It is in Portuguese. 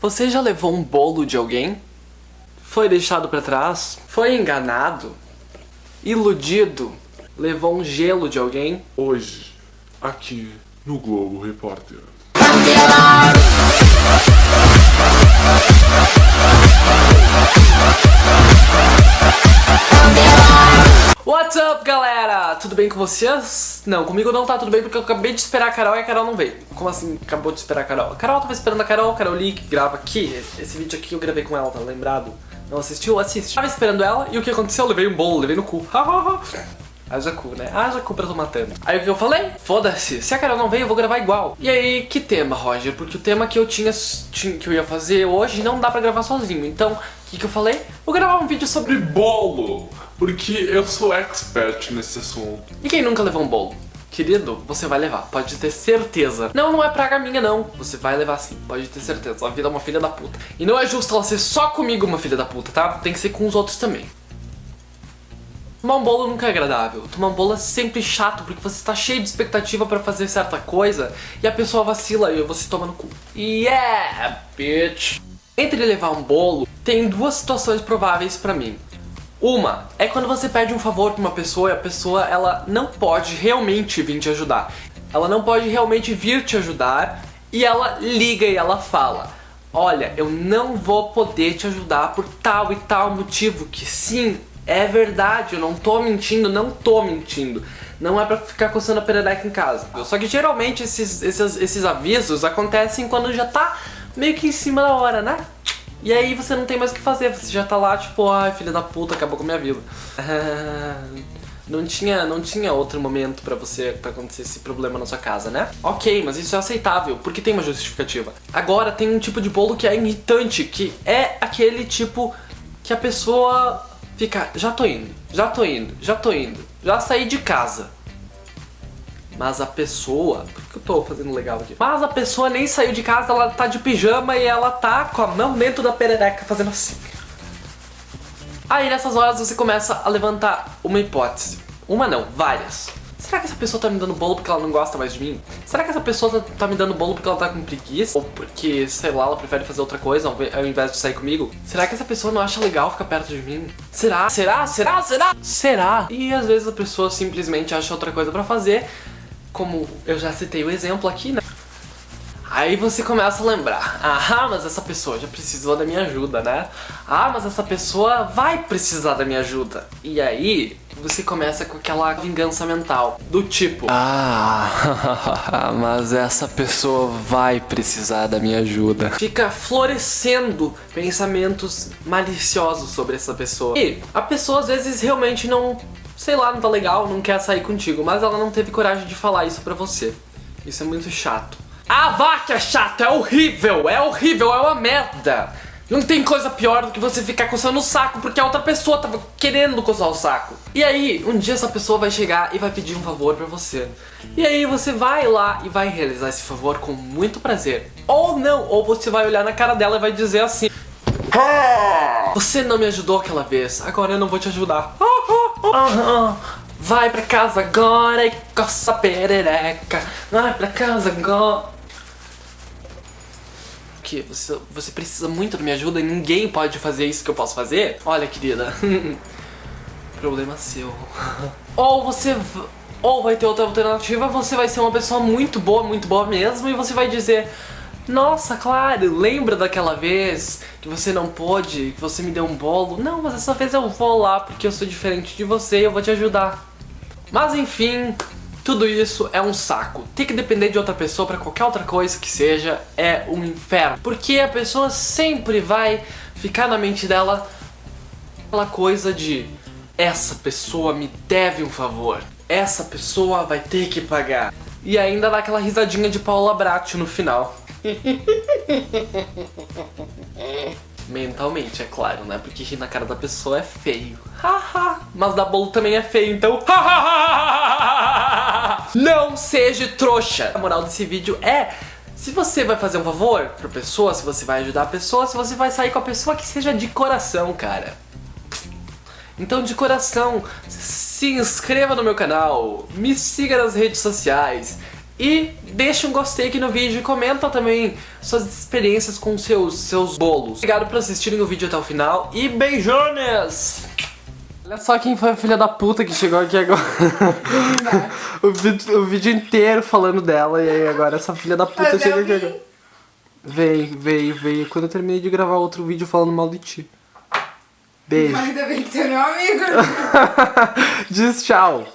Você já levou um bolo de alguém? Foi deixado pra trás? Foi enganado? Iludido? Levou um gelo de alguém? Hoje, aqui no Globo Repórter. Tudo bem com vocês? Não, comigo não tá tudo bem porque eu acabei de esperar a Carol e a Carol não veio. Como assim acabou de esperar a Carol? A Carol tava esperando a Carol, a Carol Lee, que grava aqui. Esse vídeo aqui eu gravei com ela, tá lembrado? Não assistiu? Assiste. Tava esperando ela e o que aconteceu? Eu levei um bolo, levei no cu. Haja cu, né? Haja cu pra tô matando. Aí o que eu falei? Foda-se, se a Carol não veio, eu vou gravar igual. E aí, que tema, Roger? Porque o tema que eu tinha, tinha que eu ia fazer hoje não dá pra gravar sozinho. Então, o que, que eu falei? Vou gravar um vídeo sobre Bolo! Porque eu sou expert nesse assunto. E quem nunca levou um bolo? Querido, você vai levar, pode ter certeza. Não, não é praga minha não, você vai levar sim, pode ter certeza. A vida é uma filha da puta. E não é justo ela ser só comigo uma filha da puta, tá? Tem que ser com os outros também. Tomar um bolo nunca é agradável. Tomar um bolo é sempre chato, porque você está cheio de expectativa pra fazer certa coisa e a pessoa vacila e você toma no cu. Yeah, bitch! Entre levar um bolo, tem duas situações prováveis pra mim. Uma é quando você pede um favor pra uma pessoa e a pessoa ela não pode realmente vir te ajudar. Ela não pode realmente vir te ajudar e ela liga e ela fala Olha, eu não vou poder te ajudar por tal e tal motivo que sim, é verdade, eu não tô mentindo, não tô mentindo. Não é pra ficar coçando a perereca em casa. Só que geralmente esses, esses, esses avisos acontecem quando já tá meio que em cima da hora, né? E aí você não tem mais o que fazer, você já tá lá tipo, ai filha da puta, acabou com a minha vida. não tinha, não tinha outro momento pra você, pra acontecer esse problema na sua casa, né? Ok, mas isso é aceitável, porque tem uma justificativa. Agora tem um tipo de bolo que é irritante, que é aquele tipo que a pessoa fica, já tô indo, já tô indo, já tô indo, já saí de casa. Mas a pessoa... Por que eu tô fazendo legal aqui? Mas a pessoa nem saiu de casa, ela tá de pijama e ela tá com a mão dentro da perereca fazendo assim. Aí nessas horas você começa a levantar uma hipótese. Uma não, várias. Será que essa pessoa tá me dando bolo porque ela não gosta mais de mim? Será que essa pessoa tá, tá me dando bolo porque ela tá com preguiça? Ou porque, sei lá, ela prefere fazer outra coisa ao invés de sair comigo? Será que essa pessoa não acha legal ficar perto de mim? Será? Será? Será? Será? Será? E às vezes a pessoa simplesmente acha outra coisa pra fazer como eu já citei o exemplo aqui, né? Aí você começa a lembrar, ah, mas essa pessoa já precisou da minha ajuda, né? Ah, mas essa pessoa vai precisar da minha ajuda. E aí, você começa com aquela vingança mental, do tipo Ah, mas essa pessoa vai precisar da minha ajuda. Fica florescendo pensamentos maliciosos sobre essa pessoa. E a pessoa às vezes realmente não sei lá, não tá legal, não quer sair contigo, mas ela não teve coragem de falar isso pra você. Isso é muito chato. Vá que é chato, é horrível, é horrível, é uma merda. Não tem coisa pior do que você ficar coçando o saco porque a outra pessoa tava querendo coçar o saco. E aí, um dia essa pessoa vai chegar e vai pedir um favor pra você. E aí você vai lá e vai realizar esse favor com muito prazer. Ou não, ou você vai olhar na cara dela e vai dizer assim Você não me ajudou aquela vez, agora eu não vou te ajudar. Vai pra casa agora e coça a perereca. Vai pra casa agora. O que? Você, você precisa muito da minha ajuda e ninguém pode fazer isso que eu posso fazer? Olha, querida. Problema seu. Ou você... Ou vai ter outra alternativa, você vai ser uma pessoa muito boa, muito boa mesmo, e você vai dizer nossa, claro, lembra daquela vez que você não pôde, que você me deu um bolo? Não, mas essa vez eu vou lá porque eu sou diferente de você e eu vou te ajudar. Mas enfim, tudo isso é um saco. Ter que depender de outra pessoa pra qualquer outra coisa que seja é um inferno. Porque a pessoa sempre vai ficar na mente dela aquela coisa de essa pessoa me deve um favor. Essa pessoa vai ter que pagar. E ainda dá aquela risadinha de Paula Bratti no final. Mentalmente, é claro, né? Porque rir na cara da pessoa é feio. Mas dar bolo também é feio, então... Não seja trouxa! A moral desse vídeo é... Se você vai fazer um favor pra pessoa, se você vai ajudar a pessoa, se você vai sair com a pessoa, que seja de coração, cara. Então, de coração, se inscreva no meu canal, me siga nas redes sociais, E deixa um gostei aqui no vídeo e comenta também suas experiências com seus, seus bolos. Obrigado por assistirem o vídeo até o final e beijones! Olha só quem foi a filha da puta que chegou aqui agora. o, vídeo, o vídeo inteiro falando dela e aí agora essa filha da puta Mas chega aqui agora. Veio, veio, veio. Quando eu terminei de gravar outro vídeo falando mal de ti. Beijo. Ainda bem que tu é meu amigo. Diz tchau.